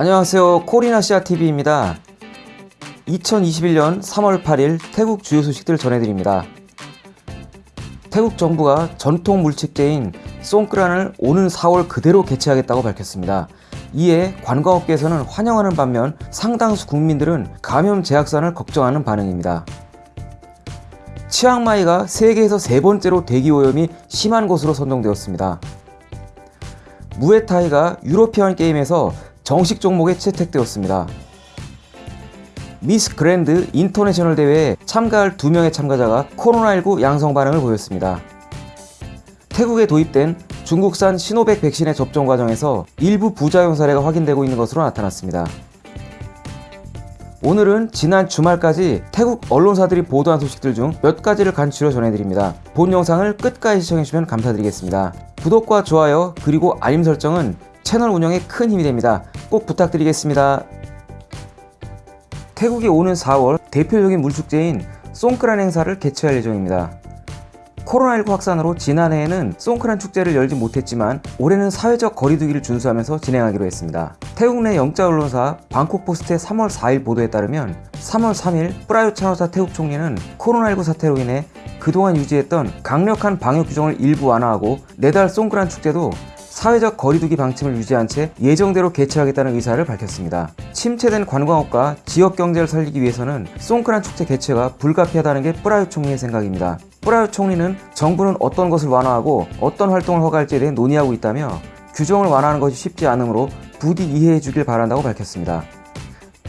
안녕하세요. 코리나시아TV입니다. 2021년 3월 8일 태국 주요 소식들 전해드립니다. 태국 정부가 전통 물책제인 송크란을 오는 4월 그대로 개최하겠다고 밝혔습니다. 이에 관광업계에서는 환영하는 반면 상당수 국민들은 감염 재확산을 걱정하는 반응입니다. 치앙마이가 세계에서 세 번째로 대기 오염이 심한 곳으로 선정되었습니다. 무에타이가 유로피안 게임에서 정식 종목에 채택되었습니다. 미스 그랜드 인터내셔널 대회에 참가할 두 명의 참가자가 코로나19 양성 반응을 보였습니다. 태국에 도입된 중국산 시노백 백신의 접종 과정에서 일부 부작용 사례가 확인되고 있는 것으로 나타났습니다. 오늘은 지난 주말까지 태국 언론사들이 보도한 소식들 중 몇 가지를 간추려 전해드립니다. 본 영상을 끝까지 시청해주시면 감사드리겠습니다. 구독과 좋아요 그리고 알림 설정은 채널 운영에 큰 힘이 됩니다. 꼭 부탁드리겠습니다. 태국이 오는 4월 대표적인 물축제인 송크란 행사를 개최할 예정입니다. 코로나19 확산으로 지난해에는 송크란 축제를 열지 못했지만 올해는 사회적 거리두기를 준수하면서 진행하기로 했습니다. 태국 내 영자 언론사 방콕포스트의 3월 4일 보도에 따르면 3월 3일 프라유 차노사 태국 총리는 코로나19 사태로 인해 그동안 유지했던 강력한 방역 규정을 일부 완화하고 내달 송크란 축제도 사회적 거리두기 방침을 유지한 채 예정대로 개최하겠다는 의사를 밝혔습니다. 침체된 관광업과 지역 경제를 살리기 위해서는 송크란 축제 개최가 불가피하다는 게 뿌라유 총리의 생각입니다. 뿌라유 총리는 정부는 어떤 것을 완화하고 어떤 활동을 허가할지에 대해 논의하고 있다며 규정을 완화하는 것이 쉽지 않으므로 부디 이해해 주길 바란다고 밝혔습니다.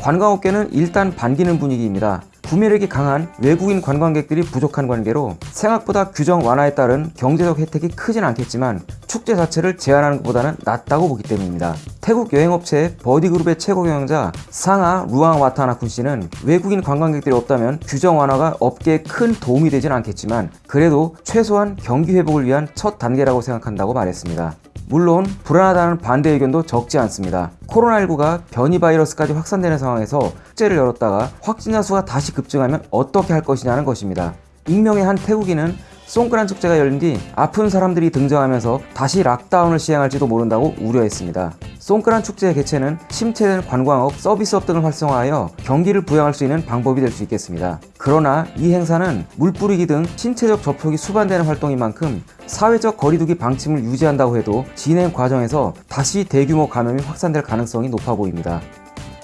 관광업계는 일단 반기는 분위기입니다. 구매력이 강한 외국인 관광객들이 부족한 관계로 생각보다 규정 완화에 따른 경제적 혜택이 크진 않겠지만 축제 자체를 제한하는 것보다는 낫다고 보기 때문입니다. 태국 여행업체 버디그룹의 최고 경영자 상하 루앙 와타나쿤 씨는 외국인 관광객들이 없다면 규정 완화가 업계에 큰 도움이 되진 않겠지만 그래도 최소한 경기 회복을 위한 첫 단계라고 생각한다고 말했습니다. 물론 불안하다는 반대 의견도 적지 않습니다. 코로나19가 변이 바이러스까지 확산되는 상황에서 축제를 열었다가 확진자 수가 다시 급증하면 어떻게 할 것이냐는 것입니다. 익명의 한 태국인은 송크란 축제가 열린 뒤 아픈 사람들이 등장하면서 다시 락다운을 시행할지도 모른다고 우려했습니다. 송크란 축제의 개최는 침체된 관광업, 서비스업 등을 활성화하여 경기를 부양할 수 있는 방법이 될 수 있겠습니다. 그러나 이 행사는 물 뿌리기 등 신체적 접촉이 수반되는 활동인 만큼 사회적 거리두기 방침을 유지한다고 해도 진행 과정에서 다시 대규모 감염이 확산될 가능성이 높아 보입니다.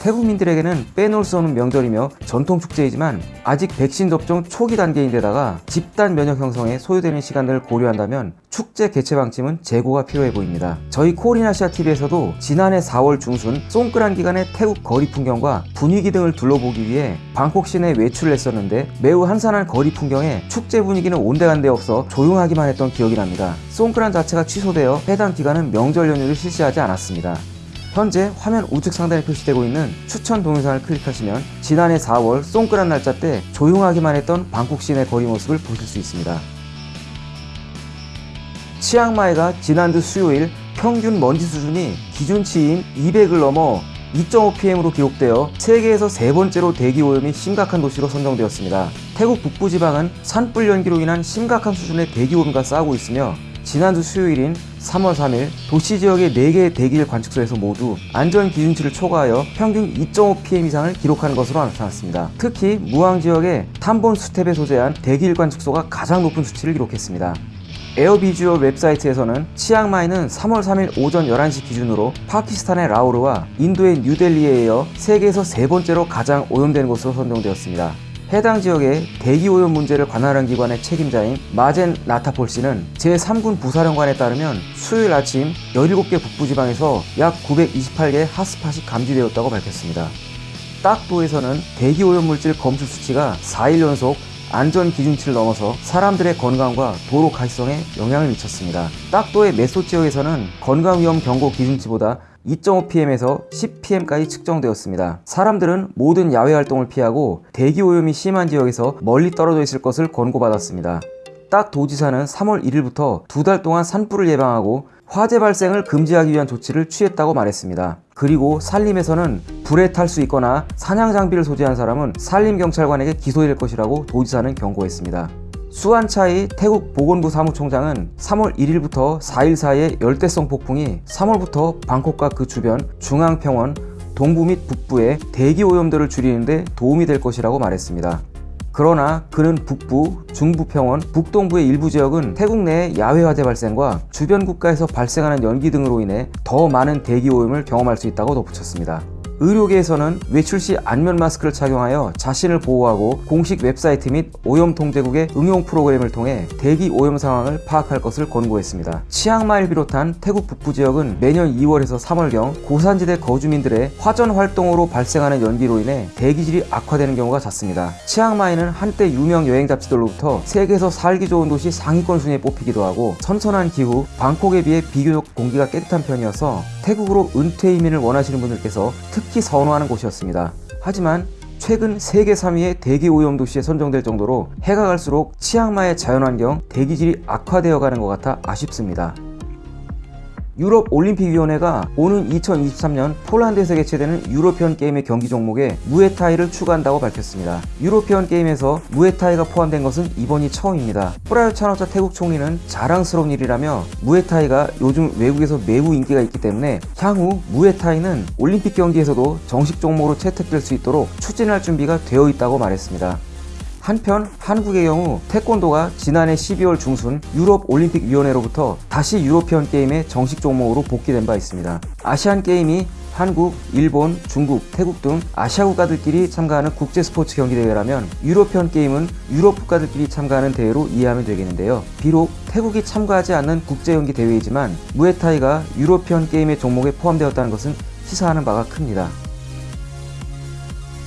태국민들에게는 빼놓을 수 없는 명절이며 전통 축제이지만 아직 백신 접종 초기 단계인데다가 집단 면역 형성에 소요되는 시간들을 고려한다면 축제 개최 방침은 재고가 필요해 보입니다. 저희 코리나시아TV에서도 지난해 4월 중순 송크란 기간의 태국 거리 풍경과 분위기 등을 둘러보기 위해 방콕 시내 외출을 했었는데 매우 한산한 거리 풍경에 축제 분위기는 온데간데 없어 조용하기만 했던 기억이 납니다. 송크란 자체가 취소되어 해당 기간은 명절 연휴를 실시하지 않았습니다. 현재 화면 우측 상단에 표시되고 있는 추천 동영상을 클릭하시면 지난해 4월 송크란 날짜 때 조용하기만 했던 방콕 시내 거리 모습을 보실 수 있습니다. 치앙마이가 지난주 수요일 평균 먼지 수준이 기준치인 200을 넘어 2.5pm으로 기록되어 세계에서 세 번째로 대기오염이 심각한 도시로 선정되었습니다. 태국 북부지방은 산불 연기로 인한 심각한 수준의 대기오염과 싸우고 있으며 지난주 수요일인 3월 3일 도시 지역의 4개의 대기질 관측소에서 모두 안전 기준치를 초과하여 평균 2.5pm 이상을 기록한 것으로 나타났습니다. 특히 무앙 지역의 탐본 수텝에 소재한 대기질 관측소가 가장 높은 수치를 기록했습니다. 에어비주얼 웹사이트에서는 치앙마이는 3월 3일 오전 11시 기준으로 파키스탄의 라오르와 인도의 뉴델리에 이어 세계에서 세 번째로 가장 오염된 곳으로 선정되었습니다. 해당 지역의 대기오염 문제를 관할한 기관의 책임자인 마젠 나타폴 씨는 제3군 부사령관에 따르면 수요일 아침 17개 북부지방에서 약 928개의 핫스팟이 감지되었다고 밝혔습니다. 딱도에서는 대기오염 물질 검출 수치가 4일 연속 안전 기준치를 넘어서 사람들의 건강과 도로 가시성에 영향을 미쳤습니다. 딱도의 메소 지역에서는 건강위험 경고 기준치보다 2.5pm에서 10pm까지 측정되었습니다. 사람들은 모든 야외 활동을 피하고 대기오염이 심한 지역에서 멀리 떨어져 있을 것을 권고받았습니다. 딱 도지사는 3월 1일부터 두 달 동안 산불을 예방하고 화재 발생을 금지하기 위한 조치를 취했다고 말했습니다. 그리고 산림에서는 불에 탈 수 있거나 사냥 장비를 소지한 사람은 산림경찰관에게 기소될 것이라고 도지사는 경고했습니다. 수안차이 태국 보건부 사무총장은 3월 1일부터 4일 사이에 열대성 폭풍이 3월부터 방콕과 그 주변 중앙평원, 동부 및 북부의 대기 오염도를 줄이는 데 도움이 될 것이라고 말했습니다. 그러나 그는 북부, 중부평원, 북동부의 일부 지역은 태국 내 야외 화재 발생과 주변 국가에서 발생하는 연기 등으로 인해 더 많은 대기 오염을 경험할 수 있다고 덧붙였습니다. 의료계에서는 외출 시 안면 마스크를 착용하여 자신을 보호하고 공식 웹사이트 및 오염 통제국의 응용 프로그램을 통해 대기 오염 상황을 파악할 것을 권고했습니다. 치앙마이를 비롯한 태국 북부 지역은 매년 2월에서 3월경 고산지대 거주민들의 화전 활동으로 발생하는 연기로 인해 대기질이 악화되는 경우가 잦습니다. 치앙마이는 한때 유명 여행 잡지들로부터 세계에서 살기 좋은 도시 상위권 순위에 뽑히기도 하고 선선한 기후, 방콕에 비해 비교적 공기가 깨끗한 편이어서 태국으로 은퇴 이민을 원하시는 분들께서 특히 선호하는 곳이었습니다. 하지만 최근 세계 3위의 대기 오염 도시에 선정될 정도로 해가 갈수록 치앙마이의 자연환경, 대기질이 악화되어 가는 것 같아 아쉽습니다. 유럽 올림픽위원회가 오는 2023년 폴란드에서 개최되는 유로피언 게임의 경기 종목에 무에타이를 추가한다고 밝혔습니다. 유로피언 게임에서 무에타이가 포함된 것은 이번이 처음입니다. 프라윳 찬오차 태국 총리는 자랑스러운 일이라며 무에타이가 요즘 외국에서 매우 인기가 있기 때문에 향후 무에타이는 올림픽 경기에서도 정식 종목으로 채택될 수 있도록 추진할 준비가 되어 있다고 말했습니다. 한편 한국의 경우 태권도가 지난해 12월 중순 유럽 올림픽 위원회로부터 다시 유로피언 게임의 정식 종목으로 복귀된 바 있습니다. 아시안 게임이 한국, 일본, 중국, 태국 등 아시아 국가들끼리 참가하는 국제 스포츠 경기 대회라면 유로피언 게임은 유럽 국가들끼리 참가하는 대회로 이해하면 되겠는데요. 비록 태국이 참가하지 않는 국제 경기 대회이지만 무에타이가 유로피언 게임의 종목에 포함되었다는 것은 시사하는 바가 큽니다.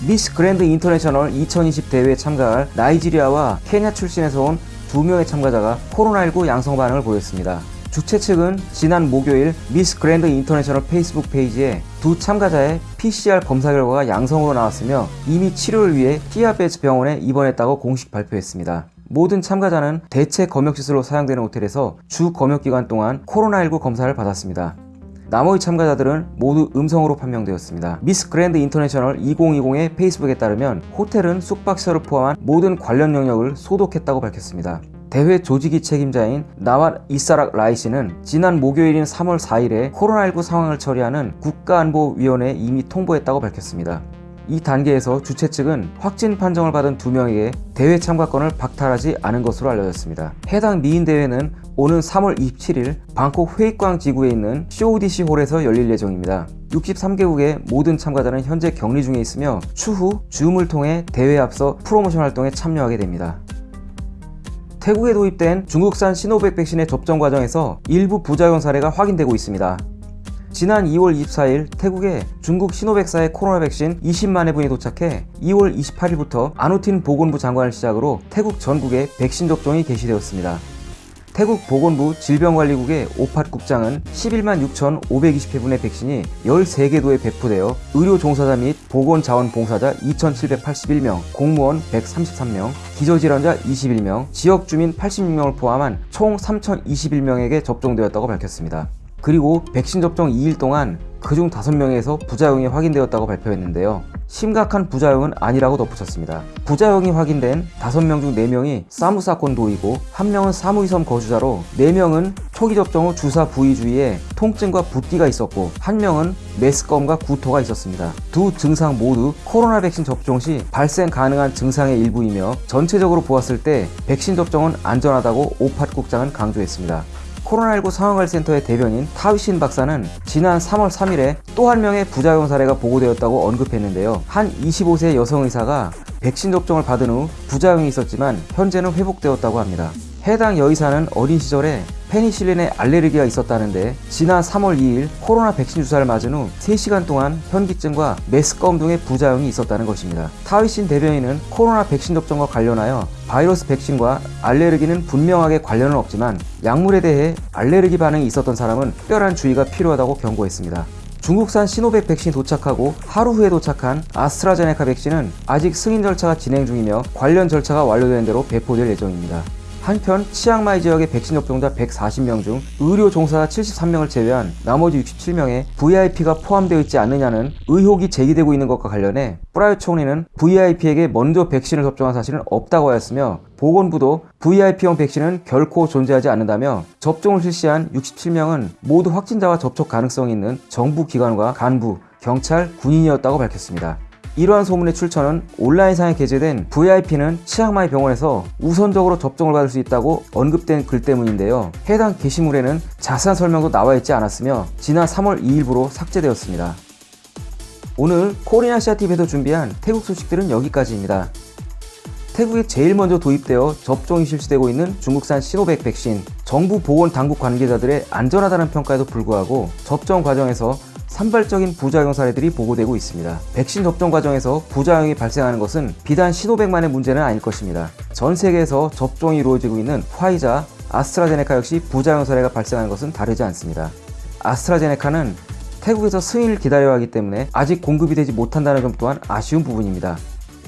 미스 그랜드 인터내셔널 2020 대회에 참가할 나이지리아와 케냐 출신에서 온 두 명의 참가자가 코로나19 양성 반응을 보였습니다. 주최 측은 지난 목요일 미스 그랜드 인터내셔널 페이스북 페이지에 두 참가자의 PCR 검사 결과가 양성으로 나왔으며 이미 치료를 위해 피야벳 병원에 입원했다고 공식 발표했습니다. 모든 참가자는 대체 검역시설로 사용되는 호텔에서 주 검역 기간 동안 코로나19 검사를 받았습니다. 나머지 참가자들은 모두 음성으로 판명되었습니다. 미스 그랜드 인터내셔널 2020의 페이스북에 따르면 호텔은 숙박시설을 포함한 모든 관련 영역을 소독했다고 밝혔습니다. 대회 조직위 책임자인 나왓 이사락 라이 씨는 지난 목요일인 3월 4일에 코로나19 상황을 처리하는 국가안보위원회에 이미 통보했다고 밝혔습니다. 이 단계에서 주최 측은 확진 판정을 받은 두 명에게 대회 참가권을 박탈하지 않은 것으로 알려졌습니다. 해당 미인 대회는 오는 3월 27일 방콕 훼이쾅 지구에 있는 CODC 홀에서 열릴 예정입니다. 63개국의 모든 참가자는 현재 격리 중에 있으며 추후 줌을 통해 대회에 앞서 프로모션 활동에 참여하게 됩니다. 태국에 도입된 중국산 시노백 백신의 접종 과정에서 일부 부작용 사례가 확인되고 있습니다. 지난 2월 24일 태국에 중국 시노백사의 코로나 백신 20만 회분이 도착해 2월 28일부터 아누틴 보건부 장관을 시작으로 태국 전국에 백신 접종이 개시되었습니다. 태국 보건부 질병관리국의 오팟 국장은 11만 6,520회분의 백신이 13개 도에 배포되어 의료 종사자 및 보건자원봉사자 2,781명, 공무원 133명, 기저질환자 21명, 지역 주민 86명을 포함한 총 3,021명에게 접종되었다고 밝혔습니다. 그리고 백신 접종 2일 동안 그중 5명에서 부작용이 확인되었다고 발표했는데요. 심각한 부작용은 아니라고 덧붙였습니다. 부작용이 확인된 5명 중 4명이 사무 사건 도이고 1명은 사무이섬 거주자로 4명은 초기 접종 후 주사 부위 주위에 통증과 붓기가 있었고 1명은 메스꺼움과 구토가 있었습니다. 두 증상 모두 코로나 백신 접종 시 발생 가능한 증상의 일부이며 전체적으로 보았을 때 백신 접종은 안전하다고 오팟 국장은 강조했습니다. 코로나19 상황관리센터의 대변인 타위신 박사는 지난 3월 3일에 또 한 명의 부작용 사례가 보고되었다고 언급했는데요. 한 25세 여성 의사가 백신 접종을 받은 후 부작용이 있었지만 현재는 회복되었다고 합니다. 해당 여의사는 어린 시절에 페니실린에 알레르기가 있었다는데 지난 3월 2일 코로나 백신 주사를 맞은 후 3시간 동안 현기증과 메스꺼움 등의 부작용이 있었다는 것입니다. 타위신 대변인은 코로나 백신 접종과 관련하여 바이러스 백신과 알레르기는 분명하게 관련은 없지만 약물에 대해 알레르기 반응이 있었던 사람은 특별한 주의가 필요하다고 경고했습니다. 중국산 시노백 백신이 도착하고 하루 후에 도착한 아스트라제네카 백신은 아직 승인 절차가 진행 중이며 관련 절차가 완료된 대로 배포될 예정입니다. 한편 치앙마이 지역의 백신 접종자 140명 중 의료 종사자 73명을 제외한 나머지 67명의 VIP가 포함되어 있지 않느냐는 의혹이 제기되고 있는 것과 관련해 프라윳 총리는 VIP에게 먼저 백신을 접종한 사실은 없다고 하였으며 보건부도 VIP용 백신은 결코 존재하지 않는다며 접종을 실시한 67명은 모두 확진자와 접촉 가능성이 있는 정부 기관과 간부, 경찰, 군인이었다고 밝혔습니다. 이러한 소문의 출처는 온라인상에 게재된 VIP는 치앙마이 병원에서 우선적으로 접종을 받을 수 있다고 언급된 글 때문인데요. 해당 게시물에는 자세한 설명도 나와 있지 않았으며 지난 3월 2일부로 삭제되었습니다. 오늘 코리아시아TV에서 준비한 태국 소식들은 여기까지입니다. 태국에 제일 먼저 도입되어 접종이 실시되고 있는 중국산 시노백 백신, 정부 보건 당국 관계자들의 안전하다는 평가에도 불구하고 접종 과정에서 산발적인 부작용 사례들이 보고되고 있습니다. 백신 접종 과정에서 부작용이 발생하는 것은 비단 시노백만의 문제는 아닐 것입니다. 전 세계에서 접종이 이루어지고 있는 화이자, 아스트라제네카 역시 부작용 사례가 발생하는 것은 다르지 않습니다. 아스트라제네카는 태국에서 승인을 기다려야 하기 때문에 아직 공급이 되지 못한다는 점 또한 아쉬운 부분입니다.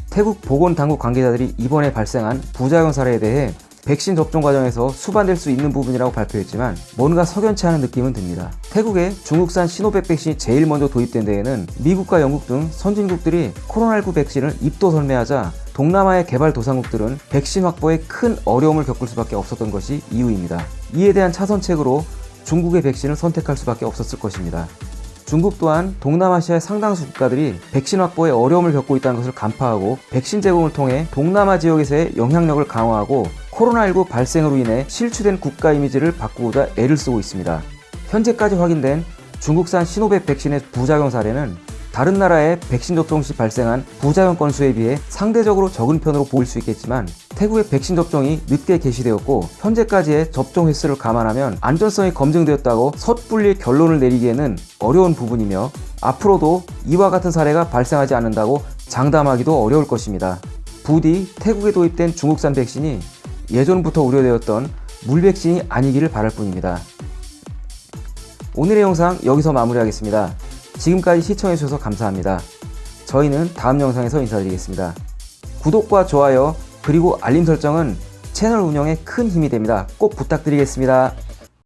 태국 보건당국 관계자들이 이번에 발생한 부작용 사례에 대해 백신 접종 과정에서 수반될 수 있는 부분이라고 발표했지만 뭔가 석연치 않은 느낌은 듭니다. 태국에 중국산 시노백 백신이 제일 먼저 도입된 데에는 미국과 영국 등 선진국들이 코로나19 백신을 입도 설매하자 동남아의 개발 도상국들은 백신 확보에 큰 어려움을 겪을 수밖에 없었던 것이 이유입니다. 이에 대한 차선책으로 중국의 백신을 선택할 수밖에 없었을 것입니다. 중국 또한 동남아시아의 상당수 국가들이 백신 확보에 어려움을 겪고 있다는 것을 간파하고 백신 제공을 통해 동남아 지역에서의 영향력을 강화하고 코로나19 발생으로 인해 실추된 국가 이미지를 바꾸고자 애를 쓰고 있습니다. 현재까지 확인된 중국산 시노백 백신의 부작용 사례는 다른 나라의 백신 접종 시 발생한 부작용 건수에 비해 상대적으로 적은 편으로 보일 수 있겠지만 태국의 백신 접종이 늦게 개시되었고 현재까지의 접종 횟수를 감안하면 안전성이 검증되었다고 섣불리 결론을 내리기에는 어려운 부분이며 앞으로도 이와 같은 사례가 발생하지 않는다고 장담하기도 어려울 것입니다. 부디 태국에 도입된 중국산 백신이 예전부터 우려되었던 물백신이 아니기를 바랄 뿐입니다. 오늘의 영상 여기서 마무리하겠습니다. 지금까지 시청해주셔서 감사합니다. 저희는 다음 영상에서 인사드리겠습니다. 구독과 좋아요 그리고 알림 설정은 채널 운영에 큰 힘이 됩니다. 꼭 부탁드리겠습니다.